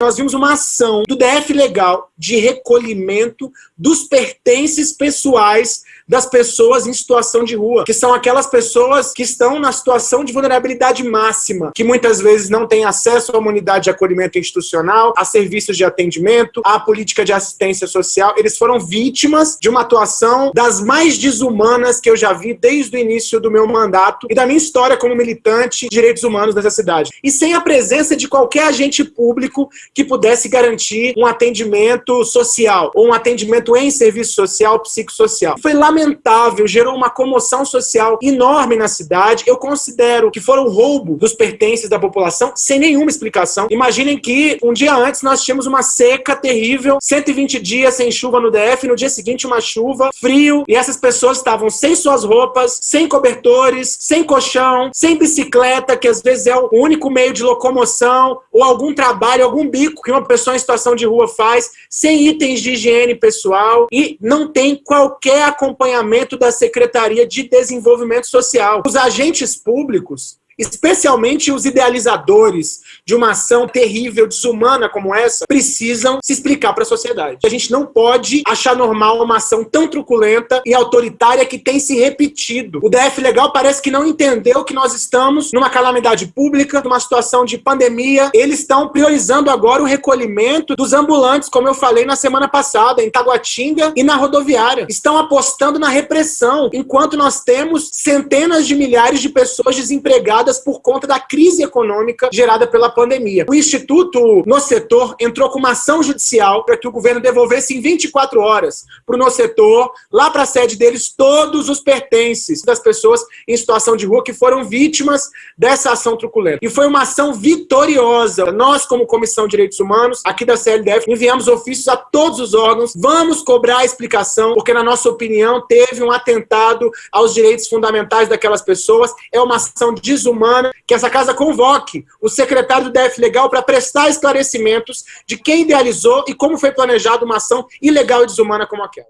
nós vimos uma ação do DF Legal de recolhimento dos pertences pessoais das pessoas em situação de rua, que são aquelas pessoas que estão na situação de vulnerabilidade máxima, que muitas vezes não têm acesso à unidade de acolhimento institucional, a serviços de atendimento, à política de assistência social. Eles foram vítimas de uma atuação das mais desumanas que eu já vi desde o início do meu mandato e da minha história como militante de direitos humanos nessa cidade. E sem a presença de qualquer agente público que pudesse garantir um atendimento social ou um atendimento em serviço social, psicossocial. Foi lamentável, gerou uma comoção social enorme na cidade. Eu considero que foram roubo dos pertences da população sem nenhuma explicação. Imaginem que um dia antes nós tínhamos uma seca terrível, 120 dias sem chuva no DF, no dia seguinte uma chuva, frio, e essas pessoas estavam sem suas roupas, sem cobertores, sem colchão, sem bicicleta, que às vezes é o único meio de locomoção, ou algum trabalho, algum bico que uma pessoa em situação de rua faz, sem itens de higiene pessoal e não tem qualquer acompanhamento da Secretaria de Desenvolvimento Social. Os agentes públicos especialmente os idealizadores de uma ação terrível, desumana como essa, precisam se explicar para a sociedade. A gente não pode achar normal uma ação tão truculenta e autoritária que tem se repetido. O DF Legal parece que não entendeu que nós estamos numa calamidade pública, numa situação de pandemia. Eles estão priorizando agora o recolhimento dos ambulantes, como eu falei na semana passada, em Taguatinga e na rodoviária. Estão apostando na repressão, enquanto nós temos centenas de milhares de pessoas desempregadas por conta da crise econômica gerada pela pandemia. O Instituto No Setor entrou com uma ação judicial para que o governo devolvesse em 24 horas para o No Setor, lá para a sede deles, todos os pertences das pessoas em situação de rua que foram vítimas dessa ação truculenta. E foi uma ação vitoriosa. Nós, como Comissão de Direitos Humanos, aqui da CLDF, enviamos ofícios a todos os órgãos, vamos cobrar a explicação, porque na nossa opinião teve um atentado aos direitos fundamentais daquelas pessoas, é uma ação desumana humana, que essa casa convoque o secretário do DF Legal para prestar esclarecimentos de quem idealizou e como foi planejada uma ação ilegal e desumana como aquela.